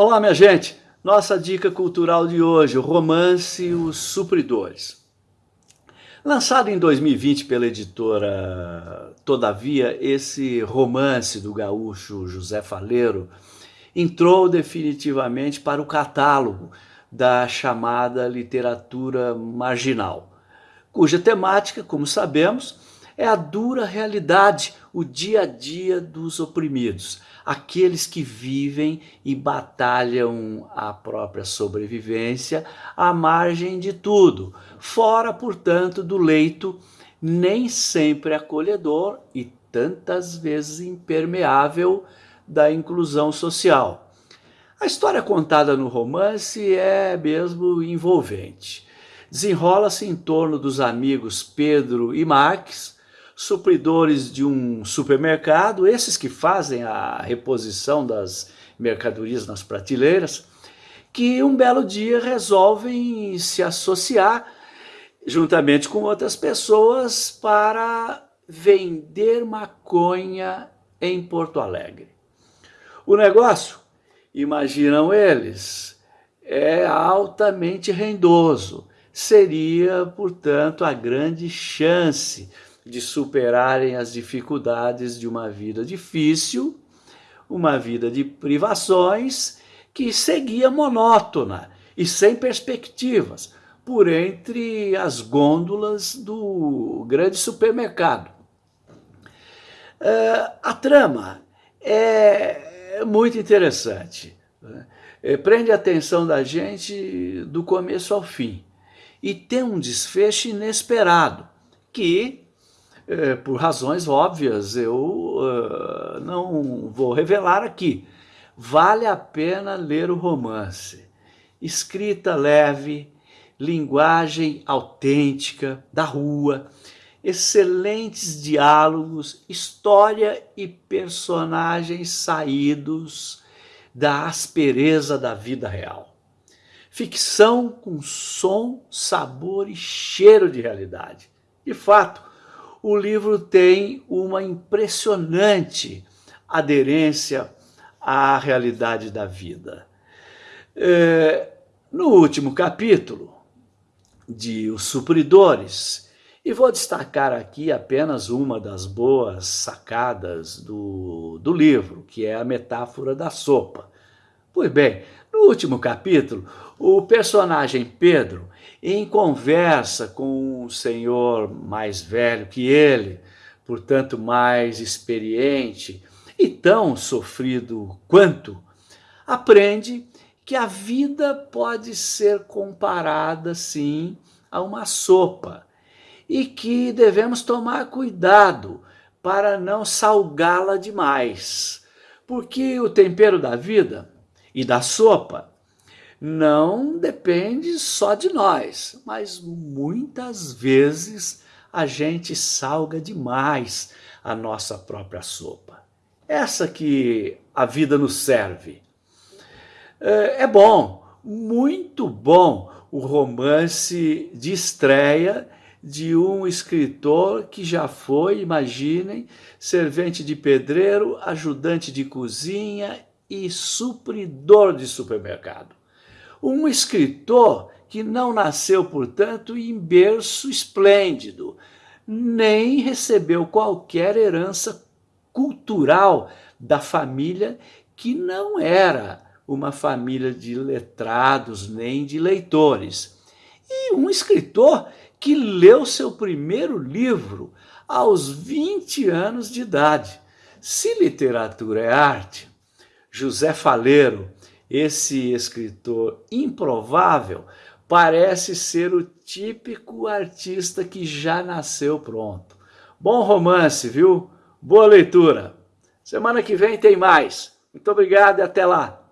Olá, minha gente! Nossa dica cultural de hoje, o romance Os Supridores. Lançado em 2020 pela editora Todavia, esse romance do gaúcho José Faleiro entrou definitivamente para o catálogo da chamada literatura marginal, cuja temática, como sabemos, é a dura realidade, o dia a dia dos oprimidos, aqueles que vivem e batalham a própria sobrevivência à margem de tudo, fora, portanto, do leito nem sempre acolhedor e tantas vezes impermeável da inclusão social. A história contada no romance é mesmo envolvente. Desenrola-se em torno dos amigos Pedro e Marques, supridores de um supermercado, esses que fazem a reposição das mercadorias nas prateleiras, que um belo dia resolvem se associar juntamente com outras pessoas para vender maconha em Porto Alegre. O negócio, imaginam eles, é altamente rendoso. Seria, portanto, a grande chance de superarem as dificuldades de uma vida difícil, uma vida de privações que seguia monótona e sem perspectivas por entre as gôndolas do grande supermercado. Uh, a trama é muito interessante, né? é, prende a atenção da gente do começo ao fim e tem um desfecho inesperado que é, por razões óbvias, eu uh, não vou revelar aqui. Vale a pena ler o romance. Escrita leve, linguagem autêntica, da rua, excelentes diálogos, história e personagens saídos da aspereza da vida real. Ficção com som, sabor e cheiro de realidade. De fato, o livro tem uma impressionante aderência à realidade da vida. É, no último capítulo de Os Supridores, e vou destacar aqui apenas uma das boas sacadas do, do livro, que é a metáfora da sopa. Pois bem, no último capítulo, o personagem Pedro em conversa com um senhor mais velho que ele, portanto mais experiente e tão sofrido quanto, aprende que a vida pode ser comparada, sim, a uma sopa e que devemos tomar cuidado para não salgá-la demais, porque o tempero da vida e da sopa não depende só de nós, mas muitas vezes a gente salga demais a nossa própria sopa. Essa que a vida nos serve. É, é bom, muito bom o romance de estreia de um escritor que já foi, imaginem, servente de pedreiro, ajudante de cozinha e supridor de supermercado. Um escritor que não nasceu, portanto, em berço esplêndido, nem recebeu qualquer herança cultural da família que não era uma família de letrados nem de leitores. E um escritor que leu seu primeiro livro aos 20 anos de idade. Se literatura é arte, José Faleiro esse escritor improvável parece ser o típico artista que já nasceu pronto. Bom romance, viu? Boa leitura. Semana que vem tem mais. Muito obrigado e até lá.